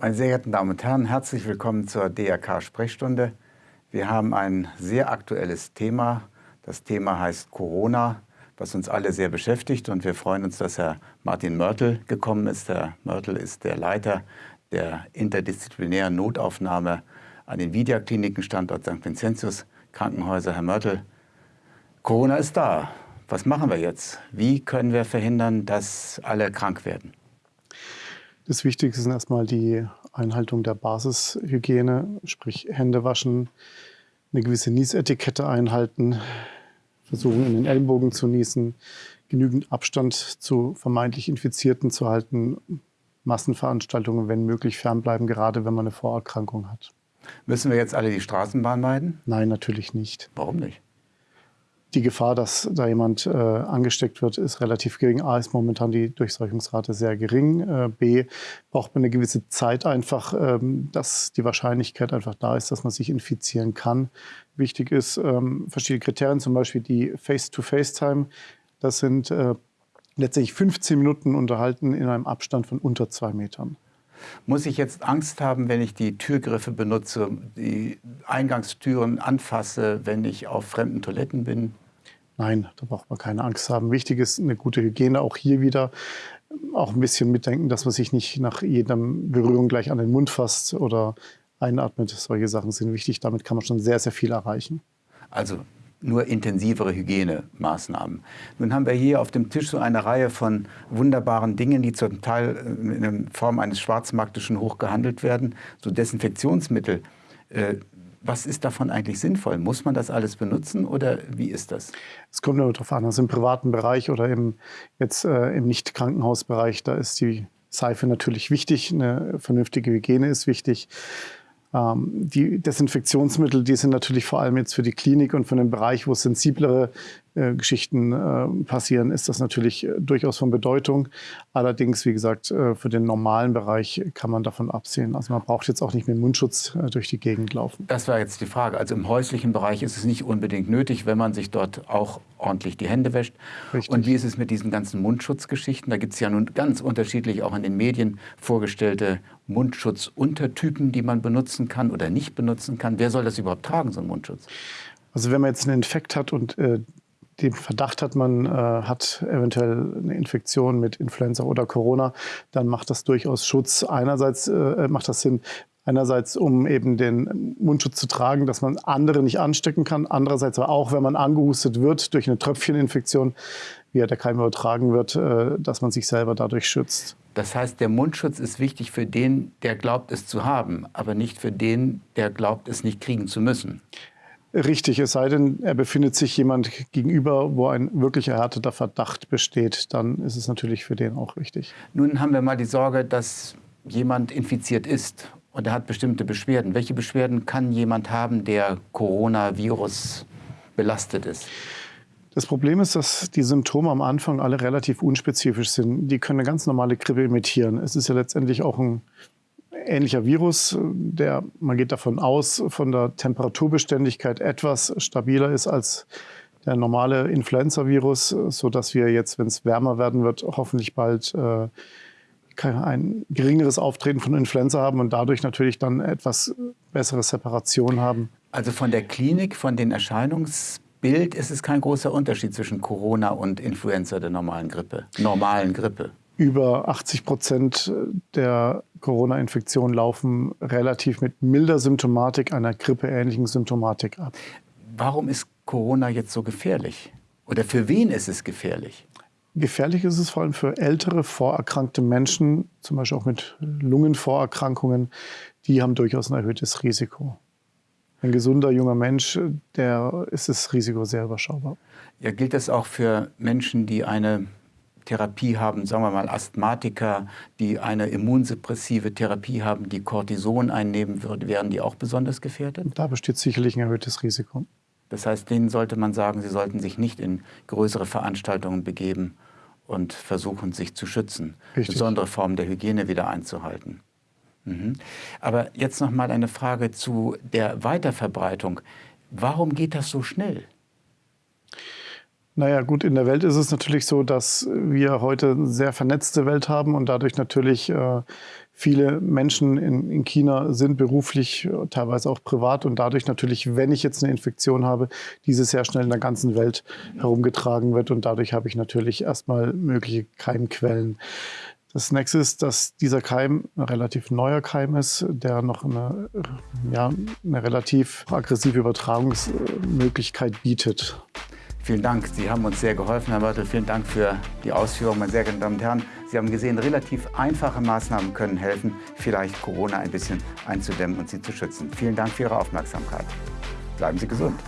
Meine sehr geehrten Damen und Herren, herzlich willkommen zur DRK-Sprechstunde. Wir haben ein sehr aktuelles Thema. Das Thema heißt Corona, was uns alle sehr beschäftigt. Und wir freuen uns, dass Herr Martin Mörtel gekommen ist. Herr Mörtel ist der Leiter der interdisziplinären Notaufnahme an den Vidia-Kliniken, Standort St. Vincentius Krankenhäuser. Herr Mörtel, Corona ist da. Was machen wir jetzt? Wie können wir verhindern, dass alle krank werden? Das Wichtigste ist erstmal die Einhaltung der Basishygiene, sprich Hände waschen, eine gewisse Niesetikette einhalten, versuchen in den Ellenbogen zu niesen, genügend Abstand zu vermeintlich Infizierten zu halten, Massenveranstaltungen, wenn möglich, fernbleiben, gerade wenn man eine Vorerkrankung hat. Müssen wir jetzt alle die Straßenbahn meiden? Nein, natürlich nicht. Warum nicht? Die Gefahr, dass da jemand äh, angesteckt wird, ist relativ gering. A ist momentan die Durchseuchungsrate sehr gering. Äh, B braucht man eine gewisse Zeit einfach, ähm, dass die Wahrscheinlichkeit einfach da ist, dass man sich infizieren kann. Wichtig ist ähm, verschiedene Kriterien, zum Beispiel die Face-to-Face-Time. Das sind äh, letztendlich 15 Minuten unterhalten in einem Abstand von unter zwei Metern. Muss ich jetzt Angst haben, wenn ich die Türgriffe benutze, die Eingangstüren anfasse, wenn ich auf fremden Toiletten bin? Nein, da braucht man keine Angst haben. Wichtig ist eine gute Hygiene. Auch hier wieder auch ein bisschen mitdenken, dass man sich nicht nach jeder Berührung gleich an den Mund fasst oder einatmet. Solche Sachen sind wichtig. Damit kann man schon sehr, sehr viel erreichen. Also nur intensivere Hygienemaßnahmen. Nun haben wir hier auf dem Tisch so eine Reihe von wunderbaren Dingen, die zum Teil äh, in Form eines Schwarzmarktischen hoch gehandelt werden, so Desinfektionsmittel. Äh, was ist davon eigentlich sinnvoll? Muss man das alles benutzen oder wie ist das? Es kommt nur darauf an, also im privaten Bereich oder im, jetzt äh, im Nicht-Krankenhausbereich, da ist die Seife natürlich wichtig, eine vernünftige Hygiene ist wichtig. Ähm, die Desinfektionsmittel, die sind natürlich vor allem jetzt für die Klinik und für den Bereich, wo sensiblere äh, Geschichten äh, passieren, ist das natürlich äh, durchaus von Bedeutung. Allerdings, wie gesagt, äh, für den normalen Bereich kann man davon absehen. Also man braucht jetzt auch nicht mit Mundschutz durch die Gegend laufen. Das war jetzt die Frage. Also im häuslichen Bereich ist es nicht unbedingt nötig, wenn man sich dort auch ordentlich die Hände wäscht. Richtig. Und wie ist es mit diesen ganzen Mundschutzgeschichten? Da gibt es ja nun ganz unterschiedlich auch in den Medien vorgestellte Mundschutzuntertypen, die man benutzen kann oder nicht benutzen kann. Wer soll das überhaupt tragen, so ein Mundschutz? Also wenn man jetzt einen Infekt hat und äh, den Verdacht hat, man äh, hat eventuell eine Infektion mit Influenza oder Corona, dann macht das durchaus Schutz. Einerseits äh, macht das Sinn, einerseits um eben den Mundschutz zu tragen, dass man andere nicht anstecken kann, andererseits aber auch, wenn man angehustet wird durch eine Tröpfcheninfektion, wie der Keim übertragen wird, äh, dass man sich selber dadurch schützt. Das heißt, der Mundschutz ist wichtig für den, der glaubt, es zu haben, aber nicht für den, der glaubt, es nicht kriegen zu müssen. Richtig, es sei denn, er befindet sich jemand gegenüber, wo ein wirklich erhärteter Verdacht besteht, dann ist es natürlich für den auch richtig. Nun haben wir mal die Sorge, dass jemand infiziert ist und er hat bestimmte Beschwerden. Welche Beschwerden kann jemand haben, der Coronavirus belastet ist? Das Problem ist, dass die Symptome am Anfang alle relativ unspezifisch sind. Die können eine ganz normale Grippe imitieren. Es ist ja letztendlich auch ein ähnlicher Virus, der, man geht davon aus, von der Temperaturbeständigkeit etwas stabiler ist als der normale Influenza-Virus, sodass wir jetzt, wenn es wärmer werden wird, hoffentlich bald äh, ein geringeres Auftreten von Influenza haben und dadurch natürlich dann etwas bessere Separation haben. Also von der Klinik, von den Erscheinungsbild ist es kein großer Unterschied zwischen Corona und Influenza der normalen Grippe, normalen Grippe über 80 Prozent der Corona-Infektionen laufen relativ mit milder Symptomatik, einer grippeähnlichen Symptomatik ab. Warum ist Corona jetzt so gefährlich? Oder für wen ist es gefährlich? Gefährlich ist es vor allem für ältere, vorerkrankte Menschen, zum Beispiel auch mit Lungenvorerkrankungen. Die haben durchaus ein erhöhtes Risiko. Ein gesunder junger Mensch, der ist das Risiko sehr überschaubar. Ja, gilt das auch für Menschen, die eine Therapie haben, sagen wir mal Asthmatiker, die eine immunsuppressive Therapie haben, die Cortison einnehmen würden, wären die auch besonders gefährdet? Da besteht sicherlich ein erhöhtes Risiko. Das heißt, denen sollte man sagen, sie sollten sich nicht in größere Veranstaltungen begeben und versuchen, sich zu schützen, Richtig. besondere Formen der Hygiene wieder einzuhalten. Mhm. Aber jetzt noch mal eine Frage zu der Weiterverbreitung. Warum geht das so schnell? Naja, gut, in der Welt ist es natürlich so, dass wir heute eine sehr vernetzte Welt haben und dadurch natürlich äh, viele Menschen in, in, China sind beruflich, teilweise auch privat und dadurch natürlich, wenn ich jetzt eine Infektion habe, diese sehr schnell in der ganzen Welt herumgetragen wird und dadurch habe ich natürlich erstmal mögliche Keimquellen. Das nächste ist, dass dieser Keim ein relativ neuer Keim ist, der noch eine, ja, eine relativ aggressive Übertragungsmöglichkeit bietet. Vielen Dank. Sie haben uns sehr geholfen, Herr Mörtel. Vielen Dank für die Ausführungen, meine sehr geehrten Damen und Herren. Sie haben gesehen, relativ einfache Maßnahmen können helfen, vielleicht Corona ein bisschen einzudämmen und Sie zu schützen. Vielen Dank für Ihre Aufmerksamkeit. Bleiben Sie gesund.